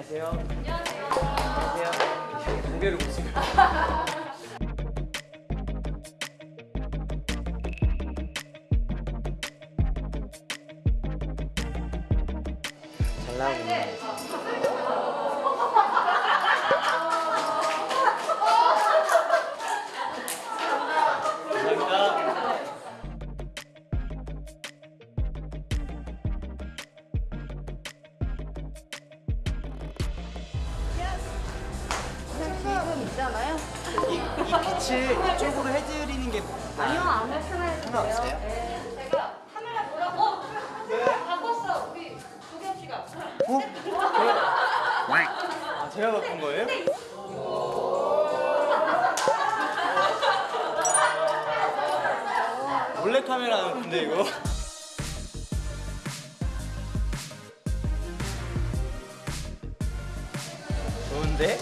안녕하세요. 안녕하세요. 안녕하세요. 고개를 보시면. 잘 나오고 있네. 감 있잖아요. 이, 이 빛을 이쪽으로 해드리는 게 아니요, 안 나타나요. 상관없어요? 네. 제가 카메라 보라고. 어, 바꿨어. 우리 도겸 씨가. 어? 아, 제가 바꾼 거예요? 몰래 카메라는 근데 이거 좋은데?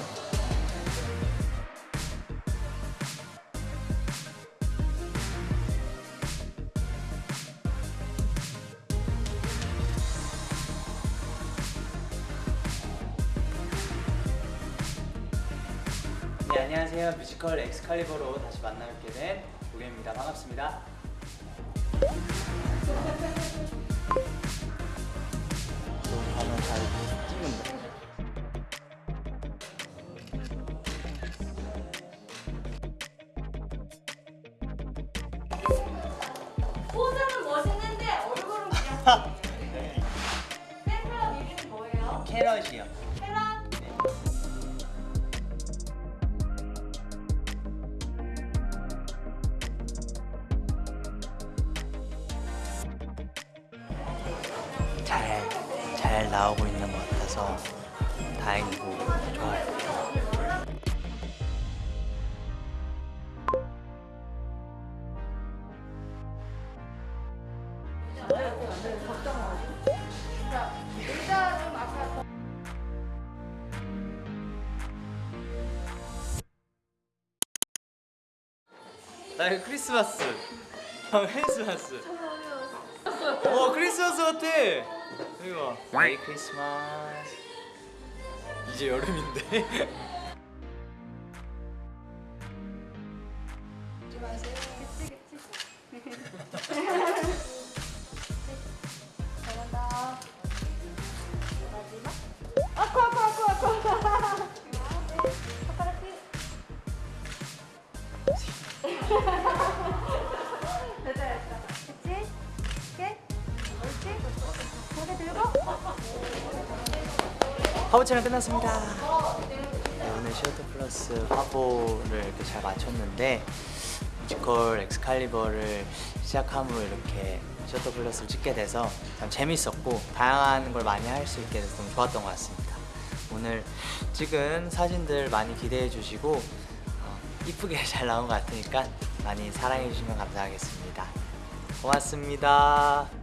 네 안녕하세요 뮤지컬 엑스칼리버로 다시 만나뵙게 된 도겸입니다 반갑습니다 포즈는 멋있는데 얼굴은 그냥. 네. 팬클럽 이름이 뭐예요? 캐럿이요 잘, 잘 나오고 있는 것 같아서 다행이고 좋아요. 나 이거 크리스마스. 형 크리스마스. 어 크리스마스 같아. 여기 봐. 메리 크리스마스. 이제 여름인데. 잘한다. 마 화보 촬영 끝났습니다. 네, 오늘 시어터 플러스 화보를 이렇게 잘 마쳤는데 뮤지컬 엑스칼리버를 시작함으로 이렇게 시어터 플러스를 찍게 돼서 참 재밌었고 다양한 걸 많이 할 수 있게 돼서 너무 좋았던 것 같습니다. 오늘 찍은 사진들 많이 기대해 주시고 어, 이쁘게 잘 나온 것 같으니까 많이 사랑해 주시면 감사하겠습니다. 고맙습니다.